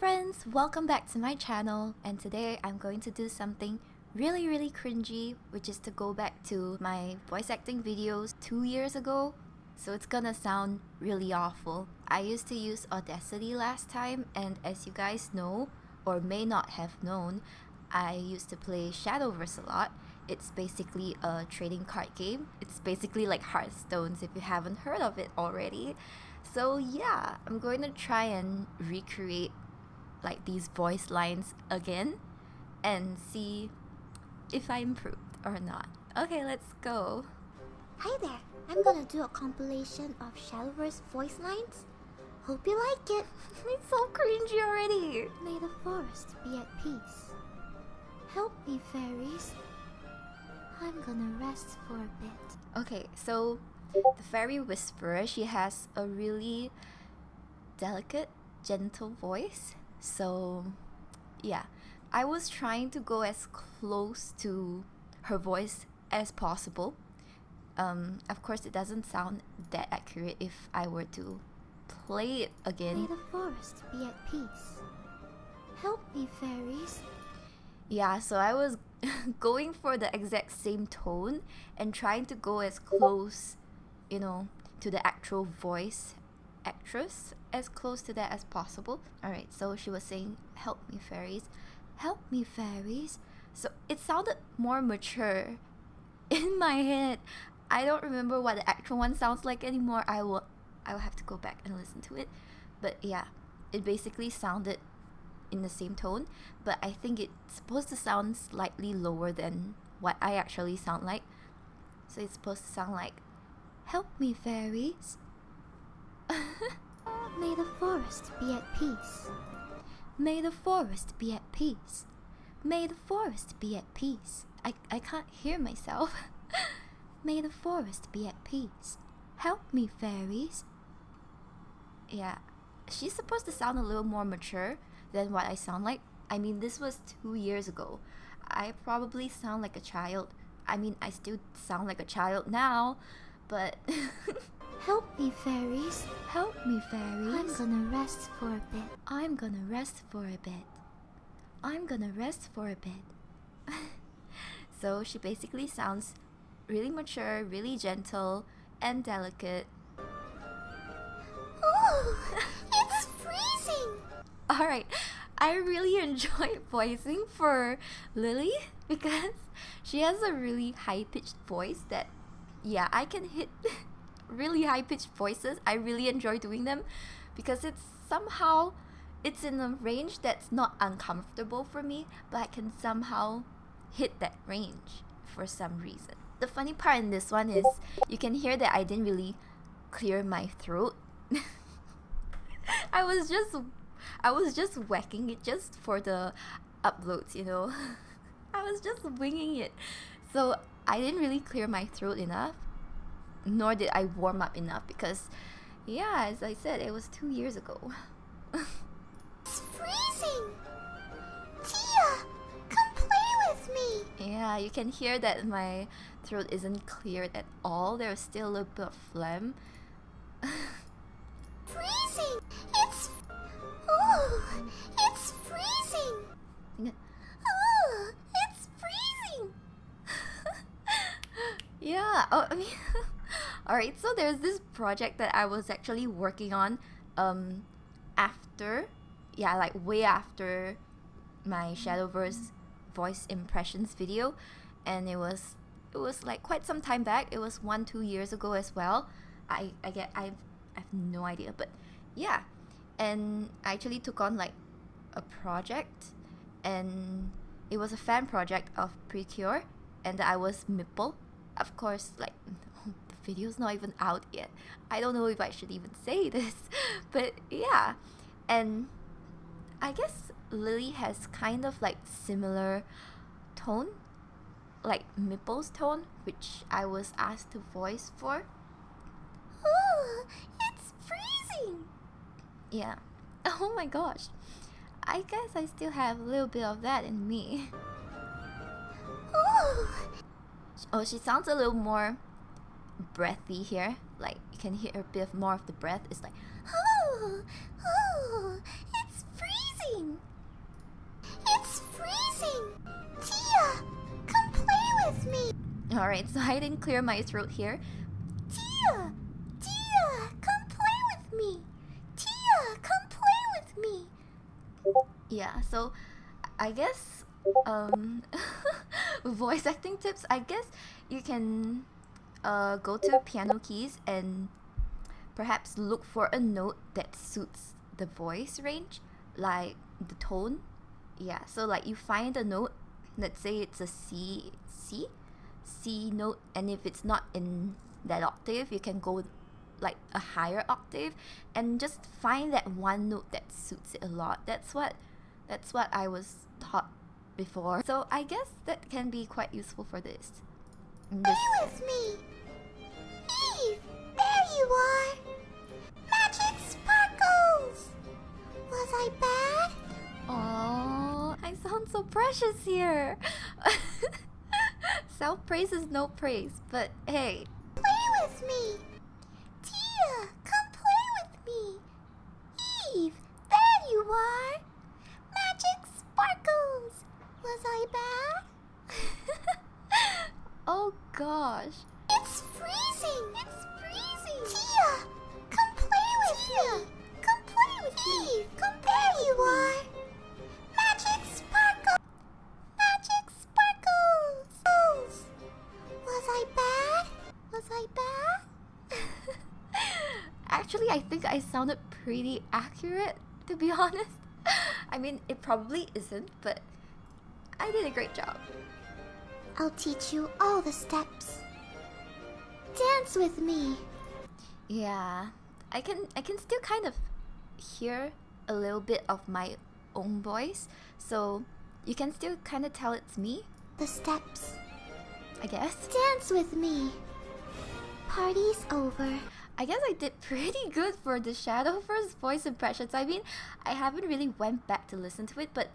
friends, welcome back to my channel and today I'm going to do something really really cringy which is to go back to my voice acting videos two years ago so it's gonna sound really awful. I used to use Audacity last time and as you guys know or may not have known I used to play Shadowverse a lot. It's basically a trading card game. It's basically like Hearthstones if you haven't heard of it already. So yeah, I'm going to try and recreate like these voice lines again and see if I improved or not. Okay, let's go. Hi there, I'm gonna do a compilation of Shadowverse voice lines. Hope you like it. It's so cringy already. May the forest be at peace. Help me, fairies. I'm gonna rest for a bit. Okay, so the fairy whisperer, she has a really delicate, gentle voice. So, yeah, I was trying to go as close to her voice as possible. Um, of course, it doesn't sound that accurate if I were to play it May again. the forest be at peace. Help me, fairies. Yeah, so I was going for the exact same tone and trying to go as close, you know, to the actual voice actress, as close to that as possible. Alright, so she was saying, Help me, fairies. Help me, fairies. So it sounded more mature in my head. I don't remember what the actual one sounds like anymore. I will I will have to go back and listen to it. But yeah, it basically sounded in the same tone, but I think it's supposed to sound slightly lower than what I actually sound like. So it's supposed to sound like, Help me, fairies. May the forest be at peace. May the forest be at peace. May the forest be at peace. I, I can't hear myself. May the forest be at peace. Help me, fairies. Yeah, she's supposed to sound a little more mature than what I sound like. I mean, this was two years ago. I probably sound like a child. I mean, I still sound like a child now, but Help me, fairies. help me, fairies. I'm gonna rest for a bit. I'm gonna rest for a bit. I'm gonna rest for a bit. so she basically sounds really mature, really gentle, and delicate. Oh, it's freezing. Alright, I really enjoy voicing for Lily because she has a really high pitched voice that, yeah, I can hit really high pitched voices. I really enjoy doing them because it's somehow it's in a range that's not uncomfortable for me, but I can somehow hit that range for some reason. The funny part in this one is you can hear that I didn't really clear my throat. I was just I was just whacking it just for the uploads, you know. I was just winging it. So I didn't really clear my throat enough, nor did I warm up enough because, yeah, as I said, it was two years ago. It's freezing. Tia, come play with me. yeah, you can hear that my throat isn't cleared at all. There's still a little bit of phlegm. Freezing. It's. Oh, it's freezing. Oh, it's freezing. yeah oh, i mean all right so there's this project that i was actually working on um after yeah like way after my shadowverse voice impressions video. And it was it was like quite some time back. It was one two years ago as well. I i get i've i've no idea but yeah. And i actually took on like a project. And it was a fan project of Precure. And I was Mipple. Of course, like video's not even out yet. I don't know if I should even say this, but yeah. And I guess Lily has kind of like similar tone, like Mipple's tone, which I was asked to voice for. Oh, it's freezing. Yeah. Oh my gosh. I guess I still have a little bit of that in me. Oh, Oh, she sounds a little more breathy here. Like you can hear a bit more of the breath. It's like, oh, oh, it's freezing. It's freezing. Tia, come play with me. All right, so I didn't clear my throat here. Tia, Tia, come play with me. Tia, come play with me. Yeah, so I guess um voice acting tips, I guess you can uh go to piano keys and perhaps look for a note that suits the voice range, like the tone. Yeah, so like you find a note, let's say it's a C C C note and if it's not in that octave, you can go like a higher octave and just find that one note that suits it a lot. That's what that's what I was taught before. So I guess that can be quite useful for this. Play with me! Eve! There you are! Magic sparkles! Was I bad? Oh, I sound so precious here. Self praise is no praise, but hey, Play with me! Tia, come play with me! Eve, there you are! Magic sparkles! Was I bad? oh gosh. It's freezing! It's freezing! Tia, come play with me! Come play with me! Eve, come there you are! Magic sparkle! Magic sparkles! Was I bad? Was I bad? Actually, I think I sounded pretty accurate, to be honest. I mean, it probably isn't, but I did a great job. I'll teach you all the steps. Dance with me. Yeah, I can I can still kind of hear a little bit of my own voice, so you can still kind of tell it's me, The steps. I guess. Dance with me. Party's over. I guess I did pretty good for the Shadowverse voice impressions. I mean, I haven't really went back to listen to it, but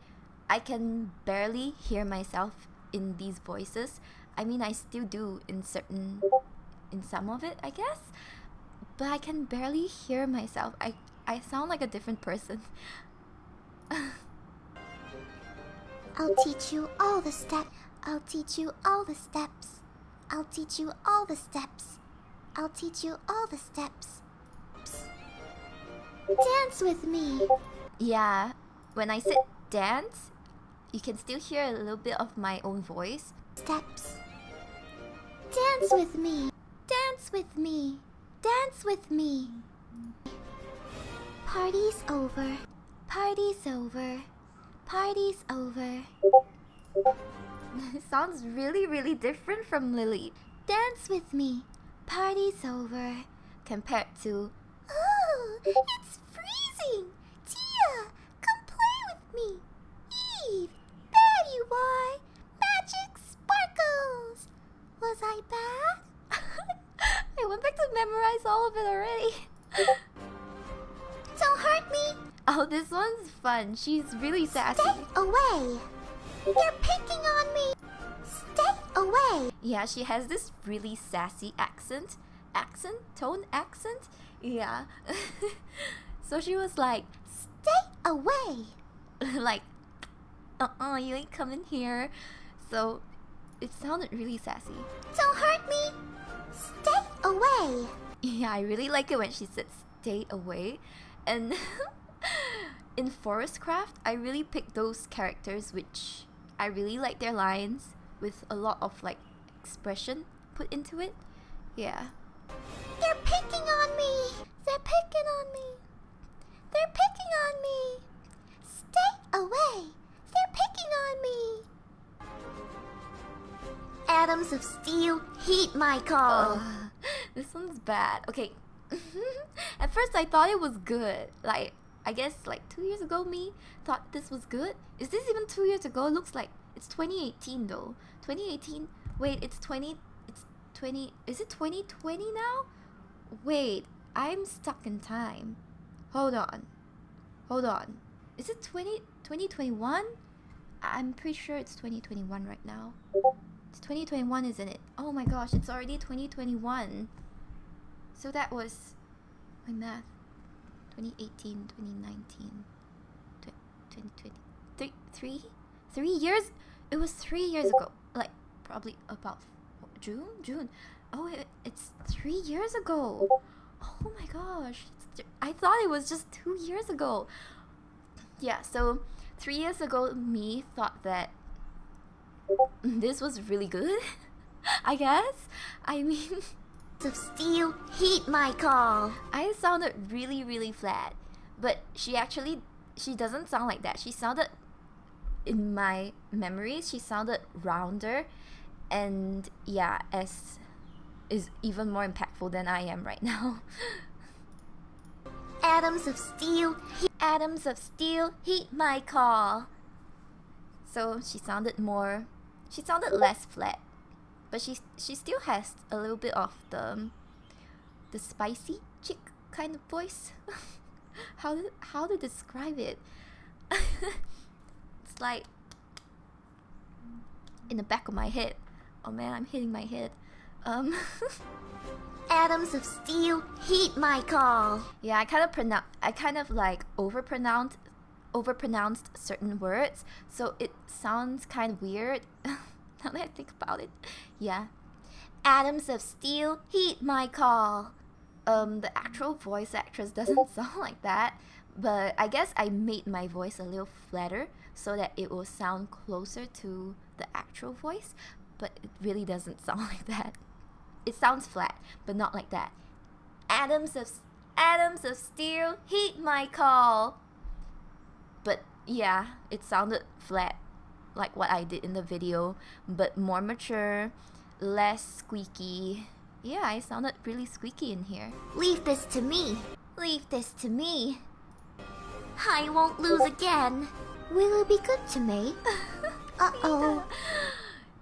I can barely hear myself in these voices. I mean, I still do in certain in some of it, I guess. But I can barely hear myself. I I sound like a different person. I'll teach you all the steps. I'll teach you all the steps. I'll teach you all the steps. I'll teach you all the steps. Dance with me. Yeah, when I said dance, you can still hear a little bit of my own voice. Steps. Dance with me. Dance with me. Dance with me. Party's over. Party's over. Party's over. it sounds really, really different from Lily Dance with me. Party's over. compared to Oh, it's freezing! Tia, come play with me! Eve, there you are! Magic sparkles! Was I bad? I went back to memorize all of it already. Don't hurt me! oh, this one's fun. She's really sassy. Stay away! You're picking on me! Stay away! Yeah, she has this really sassy accent. Accent? Tone accent? Yeah. so she was like, Stay away! like, uh-uh, you ain't coming here. So it sounded really sassy. Don't hurt me! Stay away! Yeah, I really like it when she said stay away. And in Forestcraft, I really picked those characters which I really like their lines with a lot of like expression put into it. Yeah. Of steel heat my call. This one's bad. Okay. At first I thought it was good. Like I guess like 2 years ago me thought this was good. Is this even 2 years ago? It looks like it's 2018 though. 2018. Wait, it's 20 it's 20 Is it 2020 now? Wait, I'm stuck in time. Hold on. Hold on. Is it 20 2021? I'm pretty sure it's 2021 right now. It's 2021, isn't it? Oh my gosh, it's already 2021. So that was my math. 2018, 2019, 2020, three, three, three years. It was three years ago. Like probably about June, June. Oh, it, it's three years ago. Oh my gosh, I thought it was just two years ago. Yeah, so three years ago, me thought that this was really good. I guess. I mean, of steel, heed my call. I sounded really, really flat, but she actually she doesn't sound like that. She sounded in my memories, she sounded rounder, and yeah, as is even more impactful than I am right now. Atoms of steel, Atoms of steel, heed my call. So she sounded more, she sounded less flat, but she she still has a little bit of the the spicy chick kind of voice. how to, how to describe it? it's like in the back of my head. Oh man, I'm hitting my head. Um. atoms of steel, heed my call. Yeah, I kind of pronounce. I kind of like overpronounced, overpronounced certain words, so it sounds kind of weird. now that I think about it, yeah. Atoms of steel, heed my call. Um, the actual voice actress doesn't sound like that, but I guess I made my voice a little flatter so that it will sound closer to the actual voice, but it really doesn't sound like that. It sounds flat, but not like that. Atoms of atoms of steel, heed my call. But yeah, it sounded flat, like what I did in the video, but more mature, less squeaky. Yeah, I sounded really squeaky in here. Leave this to me. Leave this to me. I won't lose again. Will it be good to me? uh oh.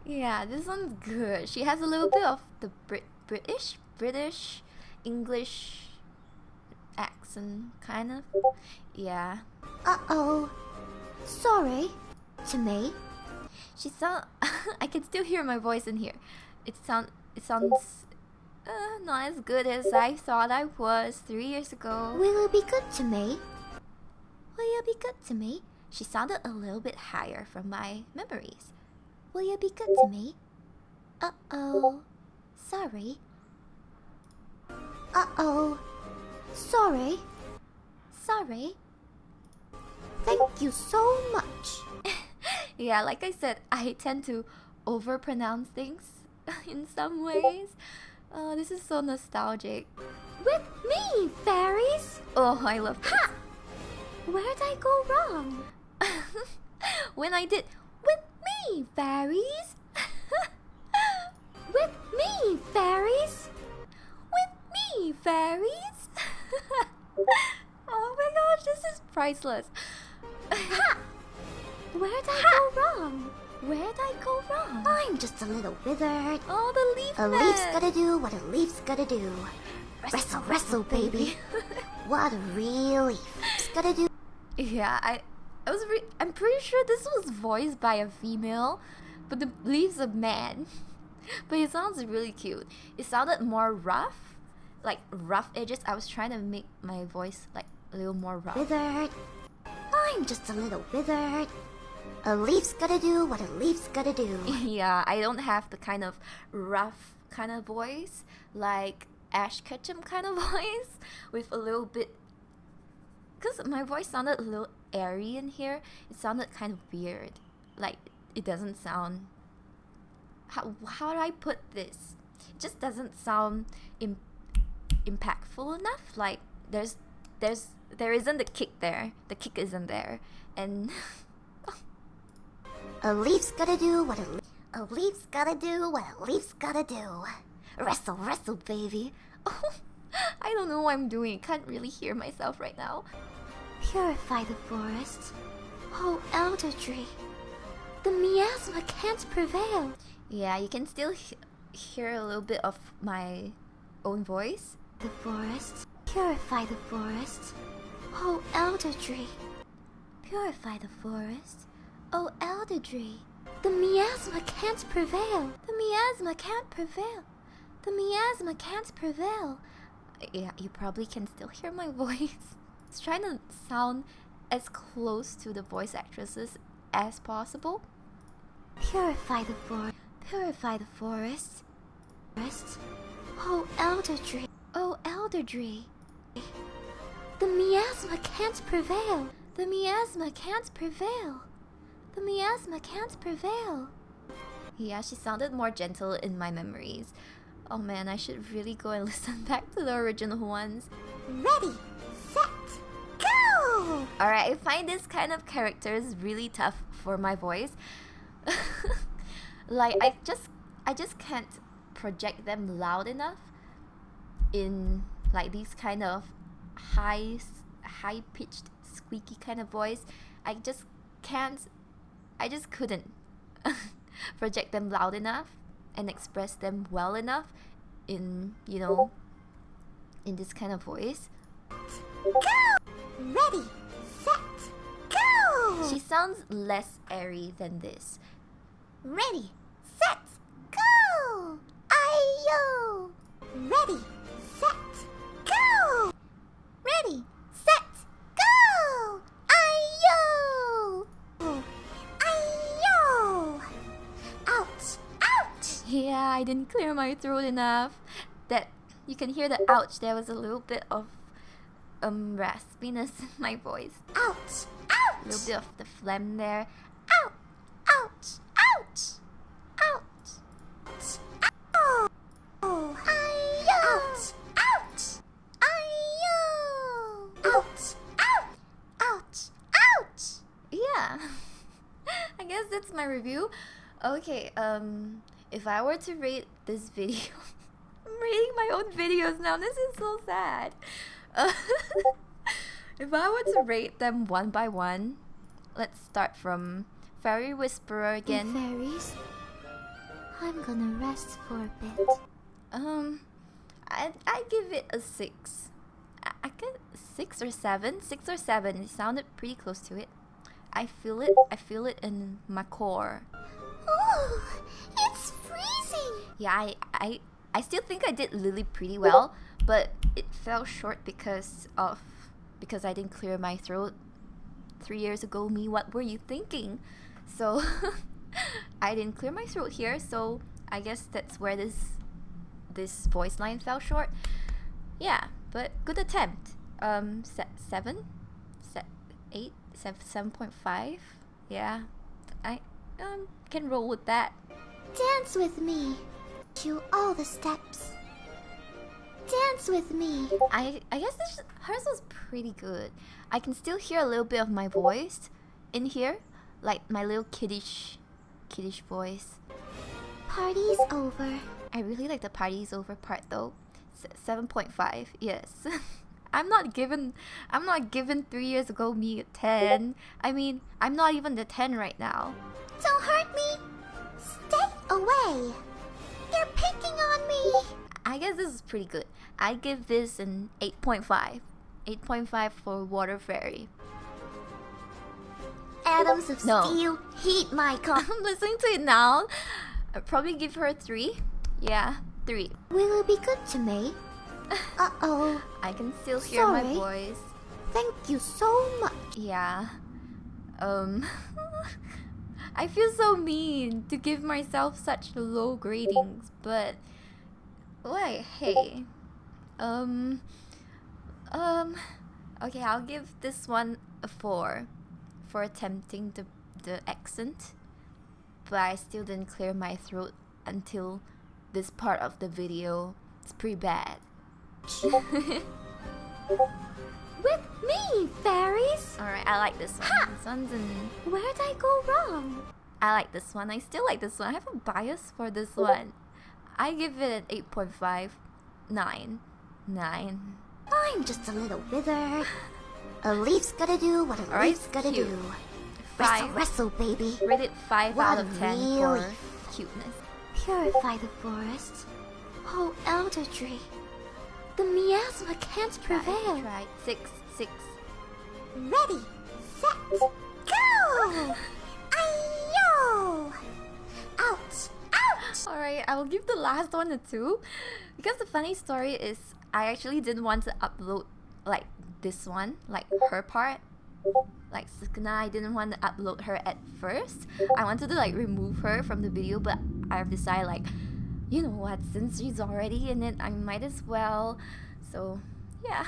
Yeah, this one's good. She has a little bit of the Brit British, British, English accent, kind of. Yeah. Uh oh. Sorry. To me. She sound. I can still hear my voice in here. It sound. It sounds. Uh, not as good as I thought I was three years ago. Will you be good to me? Will you be good to me? She sounded a little bit higher from my memories. Will you be good to me? Uh oh. Sorry. Uh oh. Sorry. Sorry. Thank you so much. yeah, like I said, I tend to overpronounce things in some ways. Oh, this is so nostalgic. With me, fairies! Oh, I love this. Ha! Where'd I go wrong? when I did with me, fairies. with me, fairies. With me, fairies. oh my gosh, this is priceless. ha! Where'd I Ha! go wrong? Where'd I go wrong? I'm just a little withered. Oh, the leaf A man. leaf's gotta do what a leaf's gotta do. Wrestle, wrestle, baby. What a real leaf's gotta do. Yeah, I, I was. Re- I'm pretty sure this was voiced by a female, but the leaves a man. but it sounds really cute. It sounded more rough, like rough edges. I was trying to make my voice like a little more rough. Withered. I'm just a little withered. A leaf's gotta do what a leaf's gotta do. yeah, I don't have the kind of rough kind of voice like Ash Ketchum kind of voice with a little bit. Because my voice sounded a little airy in here, it sounded kind of weird. Like, it doesn't sound. How, how do I put this? It just doesn't sound Im- impactful enough. Like, there's. There's there isn't the kick there. The kick isn't there, and A leaf's gotta do what a. A leaf's gotta do what a leaf's gotta do. Wrestle, wrestle, baby. Oh, I don't know what I'm doing. Can't really hear myself right now. Purify the forest. Oh, elder tree. The miasma can't prevail. Yeah, you can still he- hear a little bit of my own voice. The forest. Purify the forest. Oh, elder tree. Purify the forest. Oh, elder tree. The miasma can't prevail. The miasma can't prevail. The miasma can't prevail. Yeah, you probably can still hear my voice. It's trying to sound as close to the voice actresses as possible. Purify the forest. Purify the forest. Rest. Oh, Elder Tree. Oh, Elder Tree. The miasma can't prevail. The miasma can't prevail. The miasma can't prevail. Yeah, she sounded more gentle in my memories. Oh man, I should really go and listen back to the original ones. Ready, set, go! Alright, I find this kind of characters really tough for my voice. like I just I just can't project them loud enough in like these kind of high high pitched squeaky kind of voice. I just can't I just couldn't project them loud enough and express them well enough in you know in this kind of voice. Go! Ready, set, go! She sounds less airy than this. Ready! Ready, set, go! Ready, set, go! Ayo! Ayo! Ouch! Ouch! Yeah, I didn't clear my throat enough. That you can hear the ouch. There was a little bit of um raspiness in my voice. Ouch! Ouch! A little bit of the phlegm there. Okay, um if I were to rate this video I'm rating my own videos now. This is so sad. Uh, if I were to rate them one by one, let's start from Fairy Whisperer again. Fairies, I'm gonna rest for a bit. Um, I I give it a six. I, I get six or seven, six or seven. It sounded pretty close to it. I feel it. I feel it in my core. It's freezing! Yeah, I I I still think I did Lily pretty well, but it fell short because of because I didn't clear my throat three years ago. Me, what were you thinking? So I didn't clear my throat here. So I guess that's where this this voice line fell short. Yeah, but good attempt. Um, se- seven, se- eight, seven, seven point five. Yeah, I um can roll with that. Dance with me. Do all the steps. Dance with me. I I guess this, hers was pretty good. I can still hear a little bit of my voice in here, like my little kiddish, kiddish voice. Party's over. I really like the party's over part though. Seven point five, yes. I'm not given. I'm not given three years ago me a ten. I mean, I'm not even the ten right now. Don't hurt away. You're picking on me. I guess this is pretty good. I give this an eight point five. 8.5 for Water Fairy. Atoms of No. steel heat my car. I'm listening to it now. I'd probably give her three. Yeah, three. Will it be good to me? Uh oh. I can still hear my Sorry. voice. Thank you so much. Yeah. Um. I feel so mean to give myself such low gradings, but wait, hey. Um. Um. Okay, I'll give this one a four for attempting the the accent, but I still didn't clear my throat until this part of the video. It's pretty bad. With me, fairies. Alright, I like this one. Ha! This one's an Where'd I go wrong? I like this one. I still like this one. I have a bias for this one. I give it an 8.5. 9. 9. I'm just a little wither. A leaf's gotta do what a leaf's gotta cute. do. Wrestle, 5. wrestle, baby. Rated 5 out of 10 for Really? cuteness. Purify the forest. Oh, Elder Tree. The miasma can't Try, prevail. Try. 6. 6. Ready, set, go! Ayo! Ouch! Ouch! Alright, I will give the last one a 2. Because the funny story is, I actually didn't want to upload like this one, like her part. Like Sukuna, I didn't want to upload her at first. I wanted to like remove her from the video, but I've decided like you know what, since she's already in it, I might as well. So, yeah.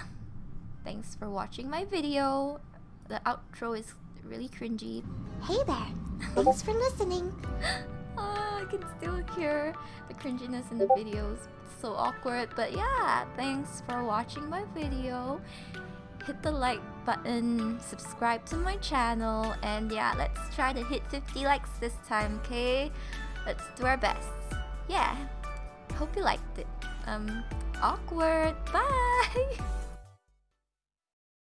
Thanks for watching my video. The outro is really cringy. Hey there. Thanks for listening. Ah, I can still hear the cringiness in the videos. It's so awkward. But yeah, thanks for watching my video. Hit the like button, subscribe to my channel, and yeah, let's try to hit 50 likes this time, okay? Let's do our best. Yeah. Hope you liked it. Um, awkward. Bye!